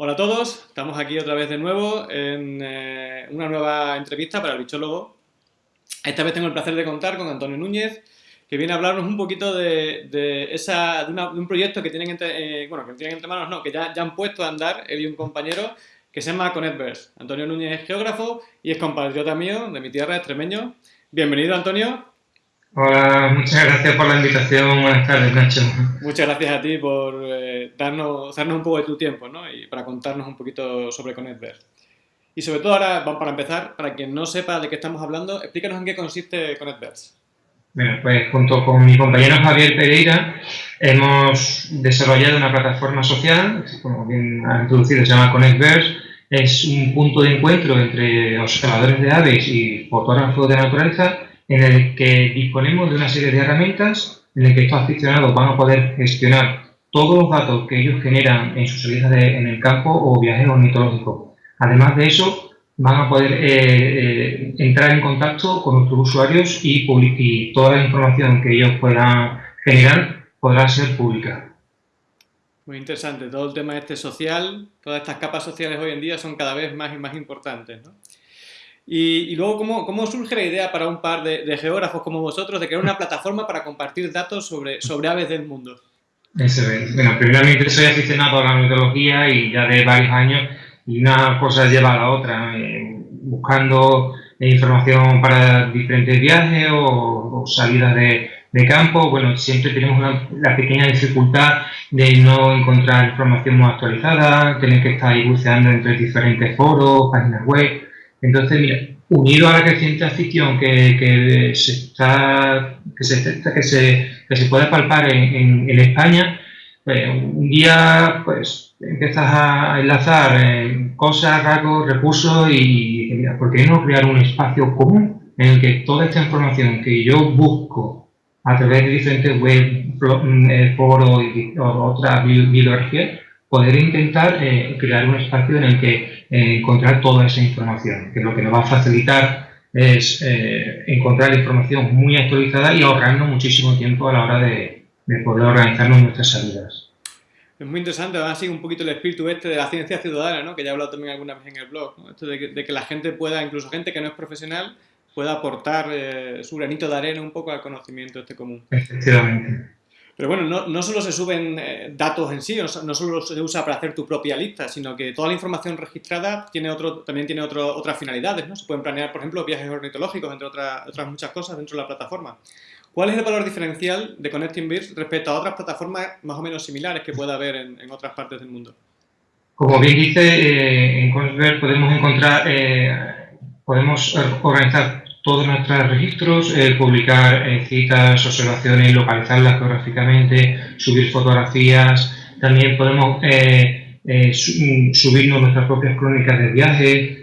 Hola a todos, estamos aquí otra vez de nuevo en eh, una nueva entrevista para el bichólogo. Esta vez tengo el placer de contar con Antonio Núñez, que viene a hablarnos un poquito de, esa, de, un proyecto que tienen entre, eh, manos, no, que ya, ya han puesto a andar él y un compañero que se llama ConnectVerse. Antonio Núñez es geógrafo y es compatriota mío de mi tierra, extremeño. Bienvenido, Antonio. Hola, muchas gracias por la invitación. Buenas tardes, Nacho. Muchas gracias a ti por eh, darnos, darnos un poco de tu tiempo ¿no? y para contarnos un poquito sobre ConnectVerse. Y sobre todo ahora, para empezar, para quien no sepa de qué estamos hablando, explícanos en qué consiste ConnectVerse. Bueno, pues junto con mi compañero Javier Pereira hemos desarrollado una plataforma social, como bien ha introducido, se llama ConnectVerse. Es un punto de encuentro entre observadores de aves y fotógrafos de naturaleza en el que disponemos de una serie de herramientas en el que estos aficionados van a poder gestionar todos los datos que ellos generan en sus salidas en el campo o viajes ornitológicos. Además de eso, van a poder eh, eh, entrar en contacto con nuestros usuarios y, y toda la información que ellos puedan generar podrá ser pública. Muy interesante, todo el tema este social, todas estas capas sociales hoy en día son cada vez más y más importantes. ¿no? Y, luego, ¿cómo, ¿cómo, surge la idea para un par de, geógrafos como vosotros de crear una plataforma para compartir datos sobre, sobre aves del mundo? Eso es. Bueno, primeramente soy aficionado a la ornitología y ya de varios años y una cosa lleva a la otra, eh, buscando información para diferentes viajes o, salidas de, campo. Bueno, siempre tenemos la pequeña dificultad de no encontrar información muy actualizada, tener que estar ahí buceando entre diferentes foros, páginas web entonces, mira, unido a la creciente afición que, que se está que se, que se, que se puede palpar en, en, España, pues, un día pues empiezas a enlazar eh, cosas, rasgos, recursos y, mira, ¿por qué no crear un espacio común en el que toda esta información que yo busco a través de diferentes web, eh, foros y otras bibliografías, poder intentar eh, crear un espacio en el que eh, encontrar toda esa información, que lo que nos va a facilitar es eh, encontrar información muy actualizada y ahorrarnos muchísimo tiempo a la hora de, poder organizarnos nuestras salidas. Es muy interesante, además sigue un poquito el espíritu este de la ciencia ciudadana, ¿no? que ya he hablado también alguna vez en el blog, esto de que, la gente pueda, incluso gente que no es profesional, pueda aportar su granito de arena un poco al conocimiento este común. Efectivamente. Pero bueno, no, solo se suben eh, datos en sí, no, solo se usa para hacer tu propia lista, sino que toda la información registrada tiene también tiene otras finalidades. Se pueden planear, por ejemplo, viajes ornitológicos, entre otras, muchas cosas dentro de la plataforma. ¿Cuál es el valor diferencial de Connecting Birds respecto a otras plataformas más o menos similares que pueda haber en, en otras partes del mundo? Como bien dice, eh, en Connecting podemos encontrar, eh, podemos organizar todos nuestros registros, eh, publicar eh, citas, observaciones, localizarlas geográficamente, subir fotografías, también podemos eh, mm, subirnos nuestras propias crónicas de viaje,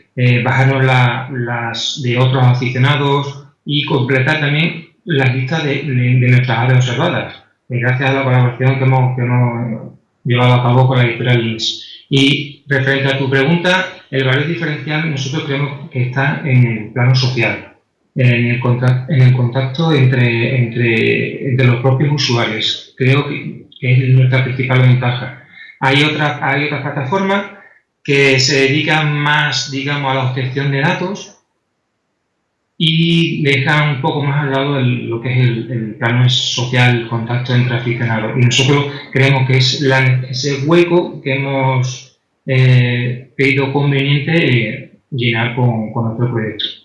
bajarnos las de otros aficionados y completar también las listas de, nuestras aves observadas, gracias a la colaboración que hemos, que hemos llevado a cabo con la editorial Links. Y referente a tu pregunta, el valor diferencial nosotros creemos que está en el plano social en el, contacto, en el contacto entre, entre, entre, los propios usuarios. Creo que, es nuestra principal ventaja. Hay otras hay otra plataformas que se dedican más, digamos, a la obtención de datos y dejan un poco más al lado lo que es el, plano social, el contacto entre aficionados. Y nosotros creemos que es ese hueco que hemos eh, creído conveniente eh, llenar con, con nuestro proyecto.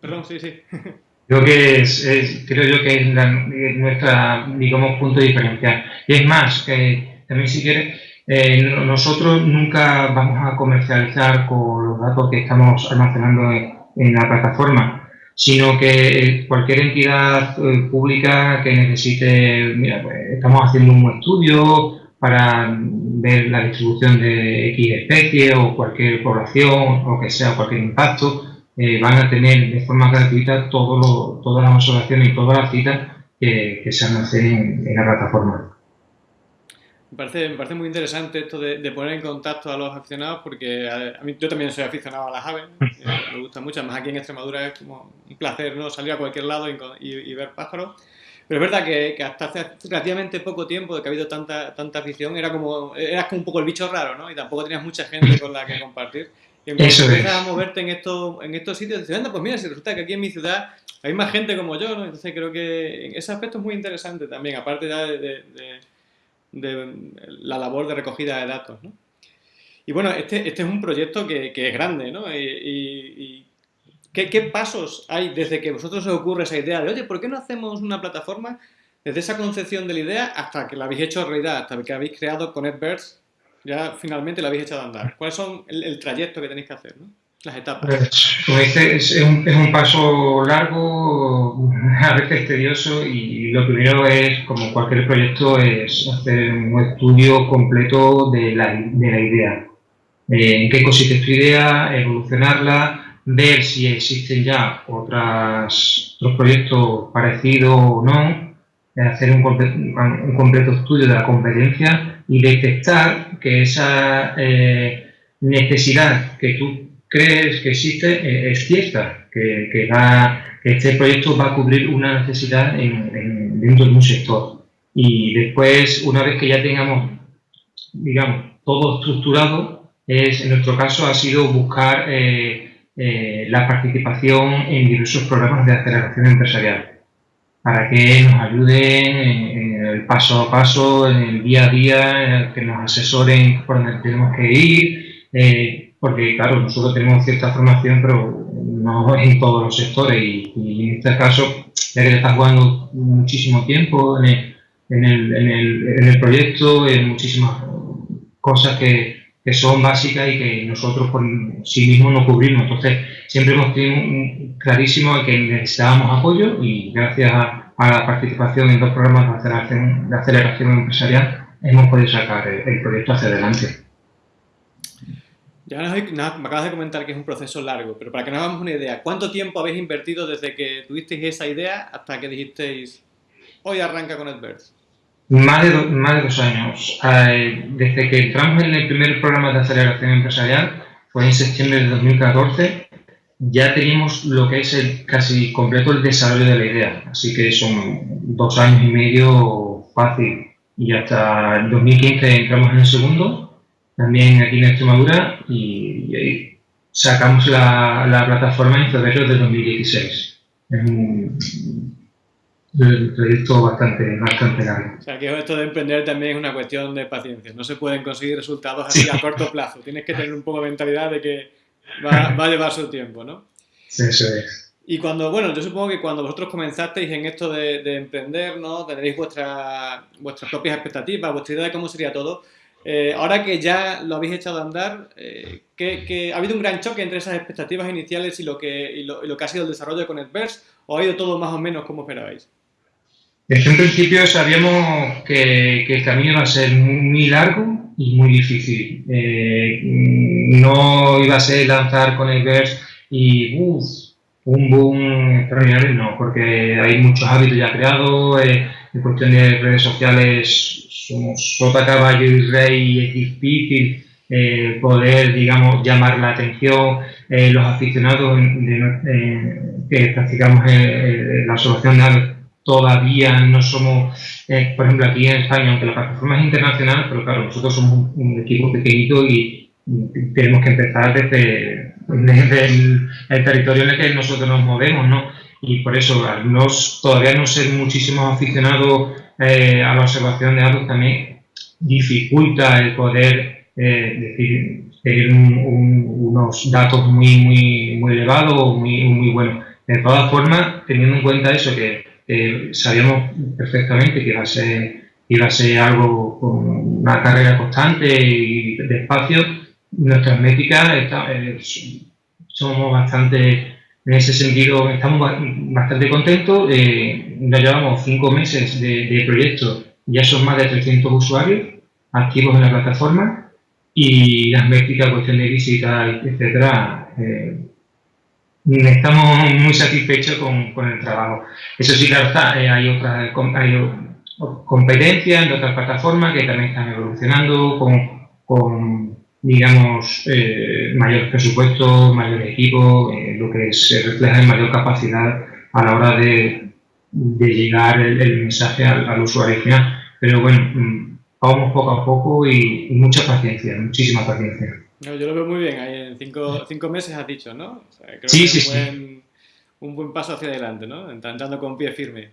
Perdón, sí, sí. Creo que es, creo yo que es nuestra, digamos, punto diferencial. Y es más, también si quieres, eh, nosotros nunca vamos a comercializar con los datos que estamos almacenando en, la plataforma, sino que cualquier entidad eh, pública que necesite, mira, pues estamos haciendo un estudio para ver la distribución de X especie o cualquier población o que sea cualquier impacto, eh, van a tener de forma gratuita todo todas las observaciones y todas las citas que, se almacenen en, la plataforma. Me parece, me parece muy interesante esto de, poner en contacto a los aficionados porque a, mí, yo también soy aficionado a las aves, eh, me gusta mucho, además aquí en Extremadura es como un placer ¿no? salir a cualquier lado y, ver pájaros. Pero es verdad que, hasta hace relativamente poco tiempo de que ha habido tanta, tanta afición, era como, eras como un poco el bicho raro, ¿no? Y tampoco tenías mucha gente con la que compartir. Y Eso empiezas a moverte en estos, en estos sitios, dices, anda, pues mira, si resulta que aquí en mi ciudad hay más gente como yo, ¿no? Entonces creo que ese aspecto es muy interesante también, aparte de, de, la labor de recogida de datos, ¿no? Y bueno, este, este es un proyecto que, que es grande, ¿no? y ¿Qué, pasos hay desde que vosotros os ocurre esa idea de, oye, ¿por qué no hacemos una plataforma desde esa concepción de la idea hasta que la habéis hecho realidad, hasta que habéis creado ConnectBirds, ya finalmente la habéis echado a andar? ¿Cuáles son el, trayecto que tenéis que hacer, las etapas? Pues, como dices, es un, es un paso largo, a veces tedioso y lo primero es, como cualquier proyecto, es hacer un estudio completo de la, de la idea. Eh, en qué consiste tu idea, evolucionarla, ver si existen ya otras, otros proyectos parecidos o no, hacer un, un, completo estudio de la competencia y detectar que esa eh, necesidad que tú crees que existe eh, es cierta, que, que, va, que este proyecto va a cubrir una necesidad en, dentro de un sector. Y después, una vez que ya tengamos, digamos, todo estructurado, es, en nuestro caso ha sido buscar eh, eh, la participación en diversos programas de aceleración empresarial para que nos ayuden en, el paso a paso, en el día a día, que nos asesoren por donde tenemos que ir, eh, porque claro, nosotros tenemos cierta formación, pero no en todos los sectores y, en este caso, ya que le estás jugando muchísimo tiempo en el, en el, en el, en el proyecto, en muchísimas cosas que, que son básicas y que nosotros por sí mismos no cubrimos. Entonces, siempre hemos tenido clarísimo que necesitábamos apoyo y gracias a, la participación en dos programas de aceleración, empresarial hemos podido sacar el, proyecto hacia adelante. Ya me acabas de comentar que es un proceso largo, pero para que nos hagamos una idea, ¿cuánto tiempo habéis invertido desde que tuvisteis esa idea hasta que dijisteis, hoy arranca con AdVerse? Más de, más de dos años. Eh, desde que entramos en el primer programa de aceleración empresarial, fue en septiembre de 2014, ya teníamos lo que es el casi completo el desarrollo de la idea. Así que son dos años y medio fácil. Y hasta el 2015 entramos en el segundo, también aquí en Extremadura, y, y sacamos la, la, plataforma en febrero de 2016. Es un, el proyecto bastante, bastante largo. O sea, que esto de emprender también es una cuestión de paciencia. No se pueden conseguir resultados así a corto plazo. Tienes que tener un poco de mentalidad de que va, a llevar su tiempo, ¿no? Sí, eso es. Y cuando, bueno, yo supongo que cuando vosotros comenzasteis en esto de, emprender, ¿no? Tenéis vuestra, vuestras propias expectativas, vuestra idea de cómo sería todo. Eh, ahora que ya lo habéis echado a andar, eh, ¿ha habido un gran choque entre esas expectativas iniciales y lo que, y lo, y lo que ha sido el desarrollo de ConnectVerse? ¿O ha ido todo más o menos como esperabais? Desde un principio sabíamos que, el camino iba a ser muy largo muy difícil. Eh, no iba a ser lanzar con el verse y un boom extraordinario, no, porque hay muchos hábitos ya creados, eh, en cuestión de redes sociales somos sota, caballo y rey y es difícil eh, poder, digamos, llamar la atención, los aficionados que practicamos la observación de todavía no somos, eh, por ejemplo, aquí en España, aunque la plataforma es internacional, pero claro, nosotros somos un, equipo pequeñito y tenemos que empezar desde, el, territorio en el que nosotros nos movemos, ¿no? Y por eso, al no, todavía no ser muchísimos aficionados eh, a la observación de datos, también dificulta el poder eh, decir, tener unos datos muy, muy, muy elevados, muy, muy buenos. De todas formas, teniendo en cuenta eso, que eh, sabíamos perfectamente que iba a ser, algo con una carrera constante y despacio. Nuestras métricas eh, somos bastante, en ese sentido, estamos bastante contentos. Eh, ya llevamos cinco meses de, proyecto, ya son más de 300 usuarios activos en la plataforma y las métricas, cuestión de visita, etcétera, estamos muy satisfechos con, con, el trabajo. Eso sí, claro está, eh, hay otras hay competencias en otras plataformas que también están evolucionando con, con digamos, eh, mayor presupuesto, mayor equipo, eh, lo que se refleja en mayor capacidad a la hora de, de llegar el, mensaje al, usuario final. Pero bueno, mm, vamos poco a poco y, mucha paciencia, muchísima paciencia. Yo lo veo muy bien, ahí en cinco, cinco meses has dicho, ¿no? creo sí, sí, sí. Un buen paso hacia adelante, ¿no? Entrando con pie firme.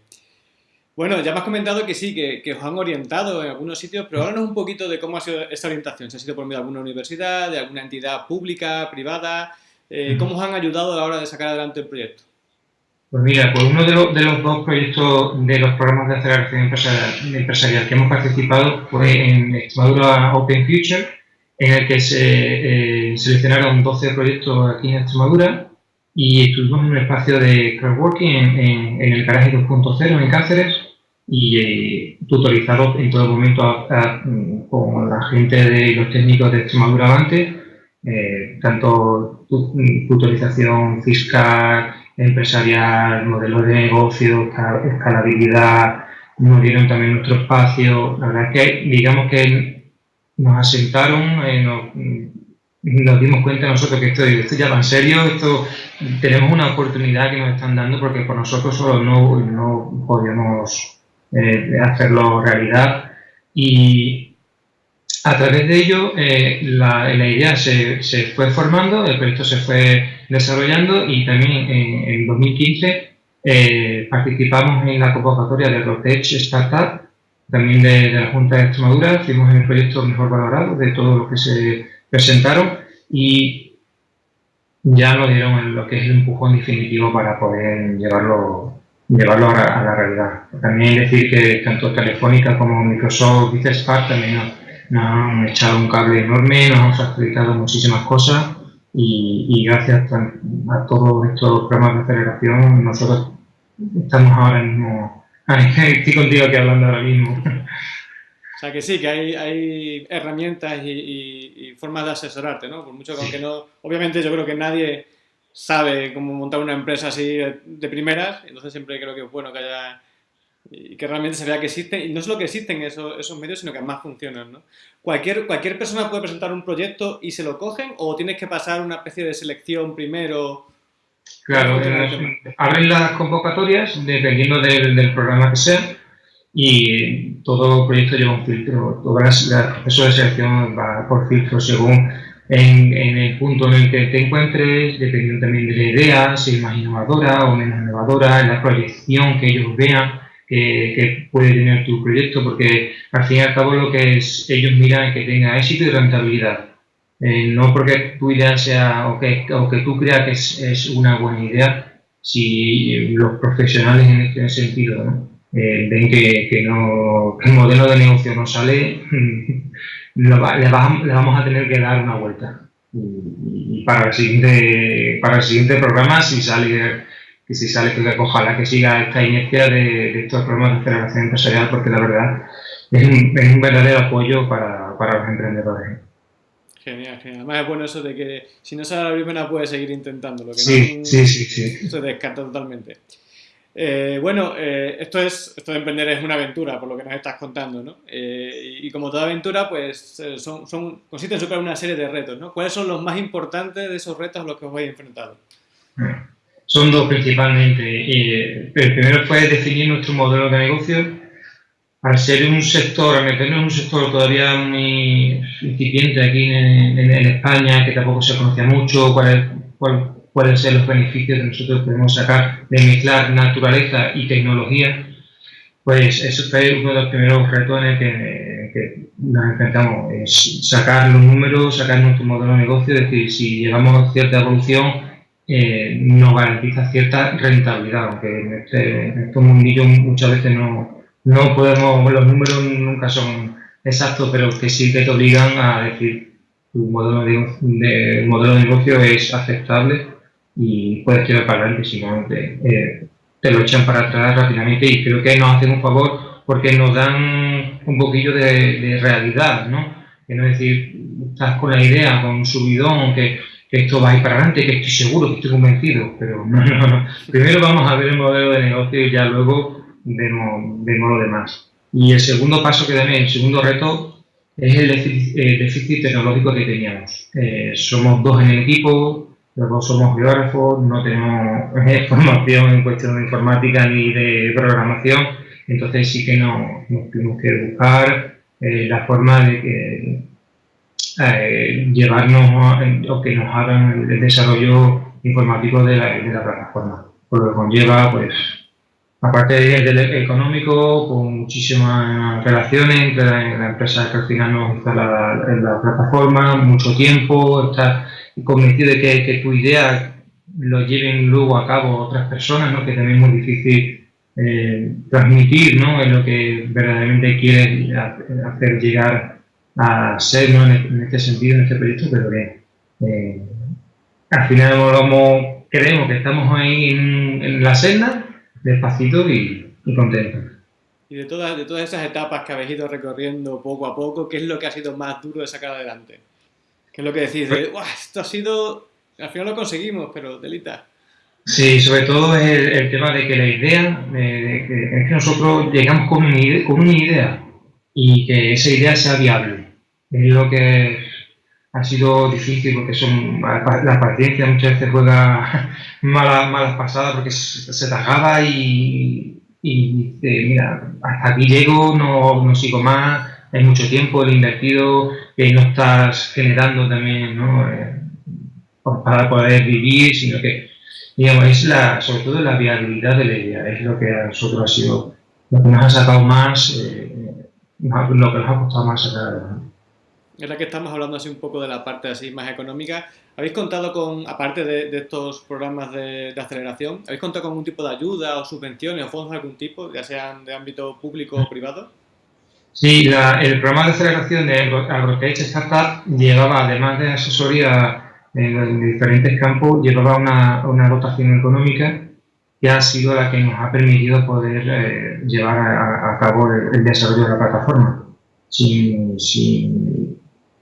Bueno, ya me has comentado que sí, que, os han orientado en algunos sitios, pero háblanos un poquito de cómo ha sido esta orientación. ¿Se ha sido por medio de alguna universidad, de alguna entidad pública, privada? Eh, ¿Cómo os han ayudado a la hora de sacar adelante el proyecto? Pues mira, pues uno de, los dos proyectos de los programas de aceleración empresarial, que hemos participado fue en Extremadura Open Future, en el que se eh, seleccionaron 12 proyectos aquí en Extremadura y estuvimos en un espacio de crowdworking en, en, el garaje 2.0 en Cáceres y eh, tutorizados en todo momento con la gente de los técnicos de Extremadura Avante, eh, tanto tutorización fiscal, empresarial, modelo de negocio, escalabilidad, nos dieron también nuestro espacio. La verdad es que, digamos que nos asentaron, eh, nos, dimos cuenta nosotros que esto, esto ya va en serio, esto tenemos una oportunidad que nos están dando porque por nosotros solo no, no podíamos eh, hacerlo realidad. Y a través de ello, eh, la, idea se, se, fue formando, el proyecto se fue desarrollando y también en, 2015 eh, participamos en la convocatoria de Rotech Startup, también de, la Junta de Extremadura, fuimos el proyecto mejor valorado de todo lo que se presentaron y ya nos dieron lo que es el empujón definitivo para poder llevarlo llevarlo a, la realidad. También decir que tanto Telefónica como Microsoft Business Park también nos han echado un cable enorme, nos han facilitado muchísimas cosas y, gracias a, todos estos programas de aceleración nosotros estamos ahora mismo, estoy contigo aquí hablando ahora mismo. O sea que sí, que hay, hay herramientas y, formas de asesorarte, ¿no? Por mucho que aunque no, obviamente yo creo que nadie sabe cómo montar una empresa así de primeras, entonces siempre creo que es bueno que haya y que realmente se vea que existen, y no solo que existen esos, esos medios, sino que además funcionan, ¿no? ¿Cualquier, ¿Cualquier persona puede presentar un proyecto y se lo cogen o tienes que pasar una especie de selección primero? Claro, abren las convocatorias dependiendo del, programa que sea y todo proyecto lleva un filtro, todo el proceso de selección va por filtro según en, en, el punto en el que te encuentres, dependiendo también de la idea, si es más innovadora o menos innovadora, la proyección que ellos vean que, puede tener tu proyecto, porque al fin y al cabo lo que es, ellos miran es que tenga éxito y rentabilidad. Eh, no porque tu idea sea o que, o que tú creas que es, es, una buena idea, si los profesionales en este sentido eh, ven que, que, no, el modelo de negocio no sale, le, vamos a tener que dar una vuelta. Y, para, el siguiente, para el siguiente programa, si sale y si sale, que ojalá que siga esta inercia de, estos programas de aceleración empresarial, porque la verdad es un, es un verdadero apoyo para, para, los emprendedores. Genial, genial. Además es bueno eso de que si no sale la primera puede seguir intentándolo. Que sí, no, sí, sí, sí. Se descarta totalmente. Eh, bueno, eh, esto, es, esto de emprender es una aventura, por lo que nos estás contando, ¿no? Eh, y, como toda aventura, pues son, son, consiste en superar una serie de retos, ¿no? ¿Cuáles son los más importantes de esos retos a los que os vais enfrentado? Son dos principalmente. el primero fue definir nuestro modelo de negocio. Al ser un sector, al meternos en un sector todavía muy incipiente aquí en, España, que tampoco se conocía mucho, cuáles cuál, cuál ser los beneficios que nosotros podemos sacar de mezclar naturaleza y tecnología, pues eso fue uno de los primeros retos que, que nos enfrentamos, sacar los números, sacar nuestro modelo de negocio, es decir, si llevamos cierta evolución, eh, nos garantiza cierta rentabilidad, aunque en este, en este mundillo muchas veces no, no podemos, los números nunca son exactos, pero que sí que te obligan a decir tu modelo de, modelo de negocio es aceptable y puedes tirar para adelante, si eh, te, lo echan para atrás rápidamente y creo que nos hacen un favor porque nos dan un poquillo de, realidad, ¿no? Que no es decir, estás con la idea, con un subidón, que que esto va a ir para adelante, que estoy seguro, que estoy convencido, pero no, no, no. Primero vamos a ver el modelo de negocio y ya luego vemos, vemos lo demás. Y el segundo paso que también, el segundo reto, es el déficit, tecnológico que teníamos. Eh, somos dos en el equipo, los dos somos geógrafos, no tenemos formación en cuestión de informática ni de programación, entonces sí que nos, tenemos que buscar eh, la forma de que eh, llevarnos o que nos hagan el desarrollo informático de la, de la plataforma. Por lo que conlleva, pues, aparte del económico, con muchísimas relaciones entre la, empresa que al final nos instala en la plataforma, mucho tiempo, estar convencido de que, que tu idea lo lleven luego a cabo otras personas, ¿no? que también es muy difícil eh, transmitir ¿no? en lo que verdaderamente quieres hacer llegar a ser ¿no? en, este sentido, en este proyecto, pero que eh, al final creemos que estamos ahí en, la senda, despacito y, y contentos. Y de todas, de todas esas etapas que habéis ido recorriendo poco a poco, ¿qué es lo que ha sido más duro de sacar adelante? ¿Qué es lo que decís? De, esto ha sido... Al final lo conseguimos, pero delita. Sí, sobre todo es el, tema de que la idea, es que nosotros llegamos con una, idea, con una idea y que esa idea sea viable. Es lo que ha sido difícil porque son la paciencia muchas veces juega malas, malas pasadas porque se, tajaba y, dice, mira, hasta aquí llego, no, no sigo más, hay mucho tiempo el invertido que no estás generando también. Eh, para poder vivir, sino que digamos, es la, sobre todo la viabilidad de la idea, es lo que a nosotros ha sido, lo que nos ha sacado más, eh, lo que nos ha costado más sacar adelante. la que estamos hablando así un poco de la parte así más económica, ¿habéis contado con, aparte de, estos programas de, aceleración, ¿habéis contado con algún tipo de ayuda o subvenciones o fondos de algún tipo, ya sean de ámbito público o privado? Sí, el programa de aceleración de AgroTech Startup llevaba, además de asesoría en, diferentes campos, llevaba una, una, dotación económica que ha sido la que nos ha permitido poder eh, llevar a, cabo el, desarrollo de la plataforma. Sin, sin,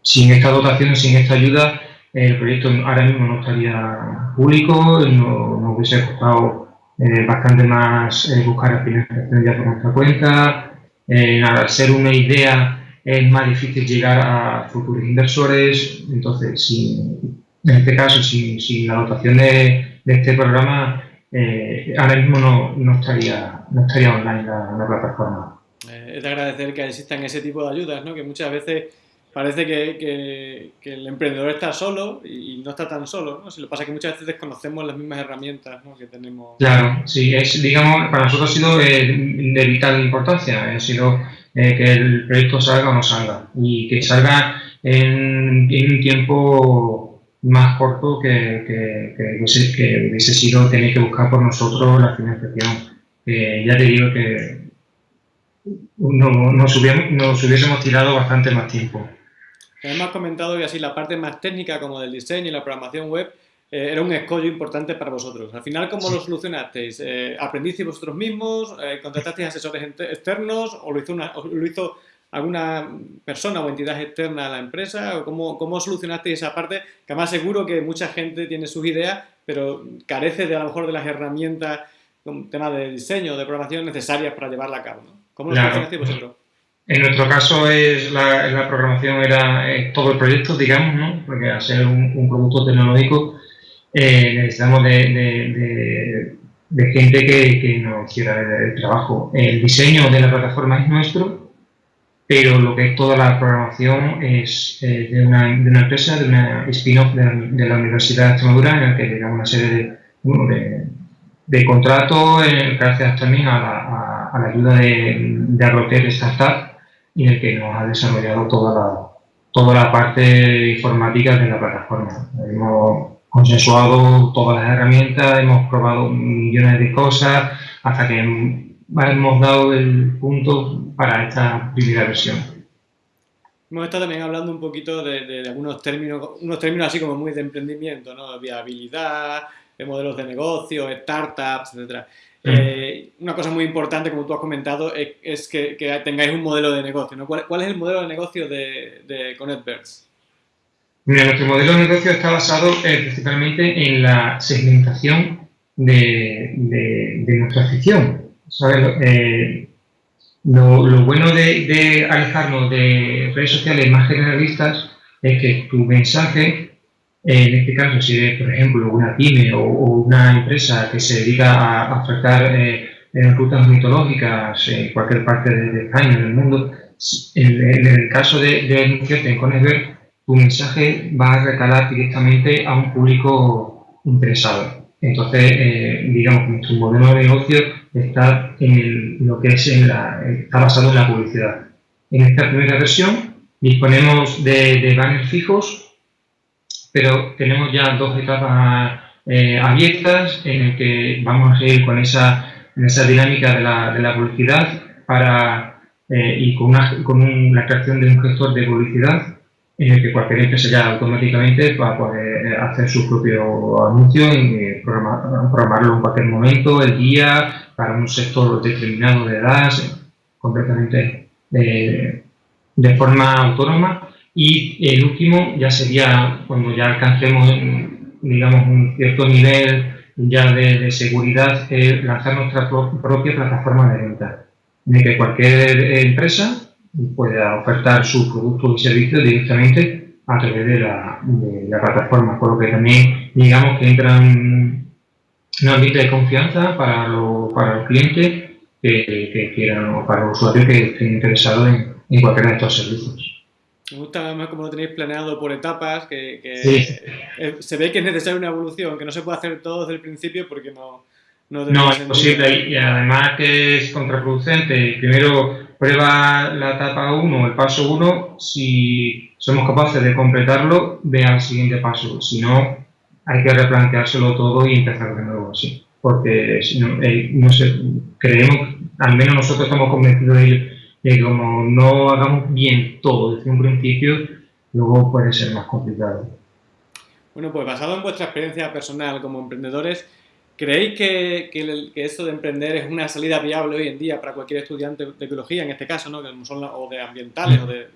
sin, esta dotación, sin esta ayuda, el proyecto ahora mismo no estaría público, no, hubiese costado eh, bastante más eh, buscar financiación ya por nuestra cuenta. al ser una idea es más difícil llegar a futuros inversores, entonces sin, en este caso, sin, la dotación de, este programa, eh, ahora mismo no, estaría, no estaría online la, plataforma. Eh, es de agradecer que existan ese tipo de ayudas, ¿no? que muchas veces parece que, el emprendedor está solo y no está tan solo. ¿no? Si lo pasa que muchas veces desconocemos las mismas herramientas que tenemos. Claro, sí, es, digamos, para nosotros ha sido eh, de vital importancia. Ha sido que el proyecto salga o no salga y que salga en, un tiempo más corto que, que, que, hubiese, sido tener que buscar por nosotros la financiación. ya te digo que no, nos, hubiésemos, tirado bastante más tiempo. Hemos comentado que así la parte más técnica como del diseño y la programación web eh, era un escollo importante para vosotros. Al final, ¿cómo lo solucionasteis? Eh, ¿Aprendisteis vosotros mismos? Eh, ¿Contratasteis asesores externos? ¿O lo hizo, una, o lo hizo alguna persona o entidad externa a la empresa? ¿Cómo, cómo solucionaste esa parte? Que además seguro que mucha gente tiene sus ideas, pero carece de a lo mejor de las herramientas, con tema de diseño, de programación necesarias para llevarla a cabo. ¿Cómo lo solucionaste vosotros? En nuestro caso es la, programación era todo el proyecto, digamos, ¿no? porque al ser un, producto tecnológico eh, necesitamos de, gente que, que nos quiera el trabajo. El diseño de la plataforma es nuestro, pero lo que es toda la programación es eh, de, una, una, empresa, de una spin-off de, la Universidad de Extremadura, en la que llegamos una serie de, contratos, eh, gracias también a la, ayuda de, de Agrotec Startup, y el que nos ha desarrollado toda la, toda la parte informática de la plataforma. Hemos consensuado todas las herramientas, hemos probado millones de cosas, hasta que hemos dado el punto para esta primera versión. Hemos estado también hablando un poquito de, algunos términos, unos términos así como muy de emprendimiento, ¿no? Viabilidad, de modelos de negocio, startups, etc. Eh, una cosa muy importante, como tú has comentado, es, que, tengáis un modelo de negocio. ¿no? ¿Cuál, es el modelo de negocio de, de ConnectBirds? Mira, nuestro modelo de negocio está basado eh, principalmente en la segmentación de, de nuestra afición. Eh, lo, bueno de, alejarnos de redes sociales más generalistas es que tu mensaje En este caso, si eres, por ejemplo, una pyme o, una empresa que se dedica a, ofertar eh, rutas mitológicas en cualquier parte de, España, del mundo, en, el caso de, de anunciarte en Conesberg, tu mensaje va a recalar directamente a un público interesado. Entonces, eh, digamos, nuestro modelo de negocio está en lo que es en la, está basado en la publicidad. En esta primera versión disponemos de, de banners fijos, pero tenemos ya dos etapas eh, abiertas en el que vamos a ir con esa, esa dinámica de la, de la publicidad para, eh, y con, una, con la creación de un gestor de publicidad en el que cualquier empresa ya automáticamente va a poder eh, hacer su propio anuncio y programarlo en cualquier momento, el día, para un sector determinado de edad, completamente de, de forma autónoma. Y el último ya sería cuando ya alcancemos, digamos, un cierto nivel ya de, seguridad, lanzar nuestra propia plataforma de venta, de que cualquier empresa pueda ofertar su producto y servicio directamente a través de la, plataforma, por lo que también digamos que entra en un ambiente de confianza para, para los clientes que, quieran o para los usuarios que estén interesados en cualquiera de estos servicios. Me gusta además como lo tenéis planeado por etapas, que, se ve que es necesaria una evolución, que no se puede hacer todo desde el principio porque no... No, no es posible y además que es contraproducente. Primero prueba la etapa 1, el paso 1, si somos capaces de completarlo, ve al siguiente paso. Si no, hay que replanteárselo todo y empezar de nuevo así. Porque si no, eh, no sé, creemos, al menos nosotros estamos convencidos de, que como no hagamos bien todo desde un principio, luego puede ser más complicado. Bueno, pues basado en vuestra experiencia personal como emprendedores, ¿Creéis que, que, esto de emprender es una salida viable hoy en día para cualquier estudiante de biología, en este caso, ¿no? que son o de ambientales, o de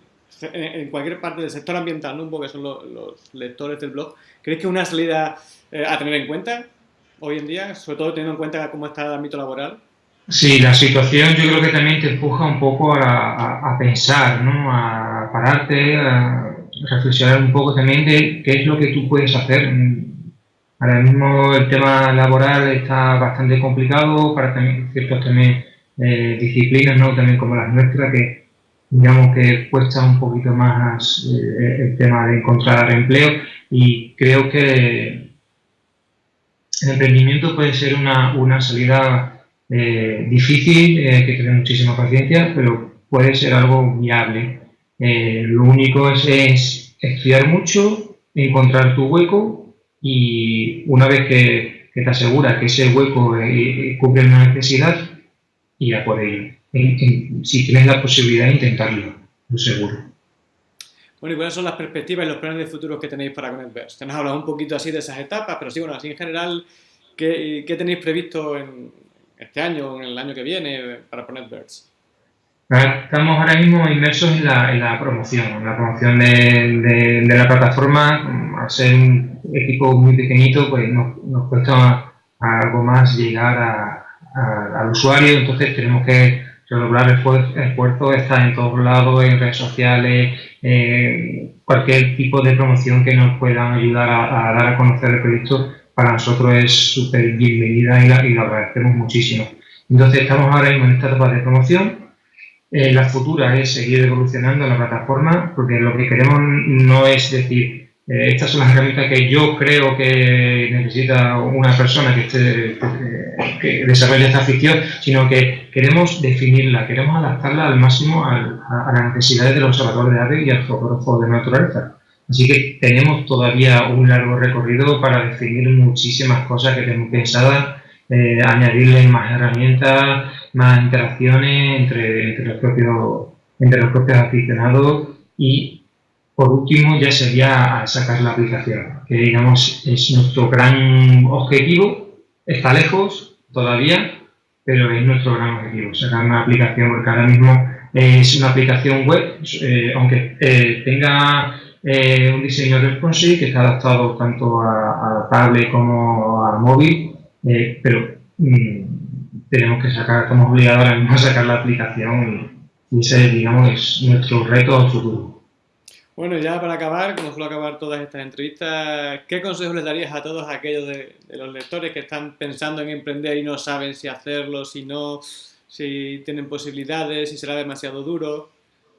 en, cualquier parte del sector ambiental, ¿no? un poco que son los, lectores del blog? ¿Creéis que es una salida eh, a tener en cuenta hoy en día, sobre todo teniendo en cuenta cómo está el ámbito laboral? Sí, la situación yo creo que también te empuja un poco a, pensar, ¿no? a pararte, a reflexionar un poco también de qué es lo que tú puedes hacer Ahora mismo el tema laboral está bastante complicado para también, ciertas también eh, disciplinas, ¿no? también como las nuestras, que digamos que cuesta un poquito más eh, el tema de encontrar empleo y creo que el emprendimiento puede ser una, una salida eh, difícil, hay que tener muchísima paciencia, pero puede ser algo viable. lo único es, es estudiar mucho, encontrar tu hueco y una vez que, te aseguras que ese hueco eh, cubre una necesidad, y a por ello. si tienes la posibilidad de intentarlo, lo seguro. Bueno, ¿y cuáles son las perspectivas y los planes de futuro que tenéis para ConnectVerse? Te nos hablado un poquito así de esas etapas, pero sí, bueno, así en general, ¿qué, qué tenéis previsto en este año o en el año que viene para ConnectVerse? Estamos ahora mismo inmersos en la, en la promoción, en la promoción de, la plataforma. Al ser un equipo muy pequeñito, pues nos, nos cuesta algo más llegar a, al usuario, entonces tenemos que redoblar el esfuerzo, estar en todos lados, en redes sociales, cualquier tipo de promoción que nos puedan ayudar a, dar a conocer el proyecto, para nosotros es súper bienvenida y, la, y lo agradecemos muchísimo. Entonces estamos ahora mismo en esta etapa de promoción, eh, la futura es seguir evolucionando la plataforma, porque lo que queremos no es decir, eh, estas son las herramientas que yo creo que necesita una persona que, esté, que, desarrolle esta ficción, sino que queremos definirla, queremos adaptarla al máximo a, las necesidades del observador de aves y al fotógrafo de naturaleza. Así que tenemos todavía un largo recorrido para definir muchísimas cosas que tenemos pensadas, eh, añadirle más herramientas, más interacciones entre, entre, los propios, entre los propios aficionados. Y por último ya sería sacar la aplicación, que digamos es nuestro gran objetivo, está lejos todavía, pero es nuestro gran objetivo, sacar una aplicación, porque ahora mismo es una aplicación web, eh, aunque eh, tenga eh, un diseño responsive que está adaptado tanto a, a tablet como a móvil, pero mm, tenemos que sacar, estamos obligados a sacar la aplicación y, ese, digamos, es nuestro reto futuro. Bueno, ya para acabar, como suelo acabar todas estas entrevistas, ¿qué consejos les darías a todos aquellos de, los lectores que están pensando en emprender y no saben si hacerlo, si no, si tienen posibilidades, si será demasiado duro?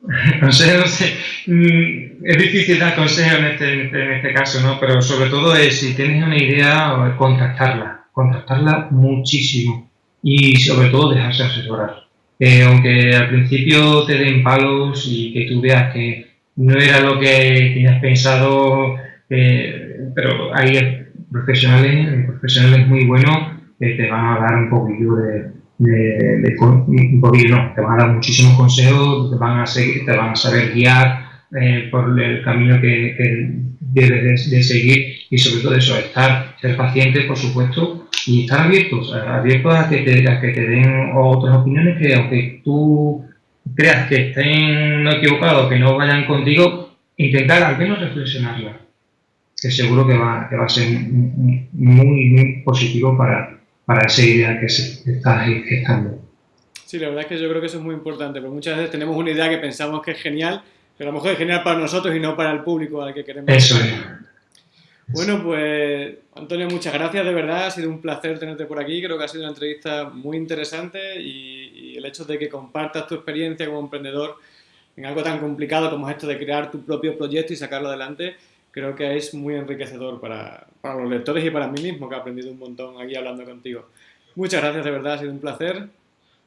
Consejos, mm, es difícil dar consejos en este, en este caso, ¿no? Pero sobre todo es, si tienes una idea, contactarla, contactarla muchísimo y sobre todo dejarse asesorar. Eh, aunque al principio te den palos y que tú veas que no era lo que tenías pensado, eh, pero hay profesionales, profesionales muy buenos que te van a dar un poquillo de, de, un poquillo, no, te van a dar muchísimos consejos, te van a, te van a saber guiar eh, por el camino que, debes de, seguir y sobre todo eso, estar, ser paciente, por supuesto, y estar abiertos, abiertos a que te, a que te den otras opiniones que aunque tú creas que estén no equivocados, que no vayan contigo, intentar al menos reflexionarla, que seguro que va, que va a ser muy, muy positivo para, para esa idea que se está gestando. Sí, la verdad es que yo creo que eso es muy importante, porque muchas veces tenemos una idea que pensamos que es genial, pero a lo mejor es genial para nosotros y no para el público al que queremos. Eso es. Bueno, pues Antonio, muchas gracias, de verdad, ha sido un placer tenerte por aquí, creo que ha sido una entrevista muy interesante y, el hecho de que compartas tu experiencia como emprendedor en algo tan complicado como esto de crear tu propio proyecto y sacarlo adelante, creo que es muy enriquecedor para, para los lectores y para mí mismo, que he aprendido un montón aquí hablando contigo. Muchas gracias, de verdad, ha sido un placer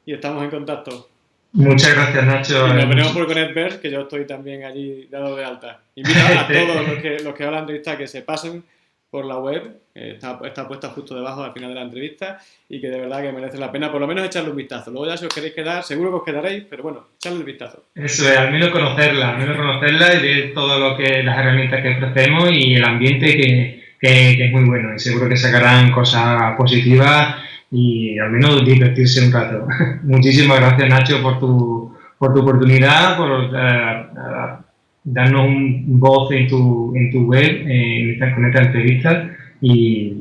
y estamos en contacto. Muchas gracias, Nacho. Y nos veremos por Connectverse, que yo estoy también allí dado de alta. Invito a todos los que, los que hablan de entrevista que se pasen por la web, está, está, puesta justo debajo al final de la entrevista y que de verdad que merece la pena por lo menos echarle un vistazo. Luego ya si os queréis quedar, seguro que os quedaréis, pero bueno, echarle el vistazo. Eso es, al menos conocerla, al menos conocerla y ver todo lo que las herramientas que ofrecemos y el ambiente que, que, es muy bueno y seguro que sacarán cosas positivas y al menos divertirse un rato. Muchísimas gracias Nacho por tu, por tu oportunidad, por eh, darnos un voz en tu, en tu web, en esta, con esta entrevista y,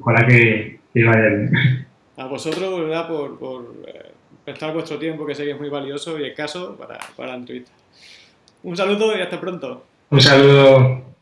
ojalá que, te vaya bien. A vosotros, ¿verdad? Por, por eh, prestar vuestro tiempo, que sé que es muy valioso y escaso para, para la entrevista. Un saludo y hasta pronto. Un saludo.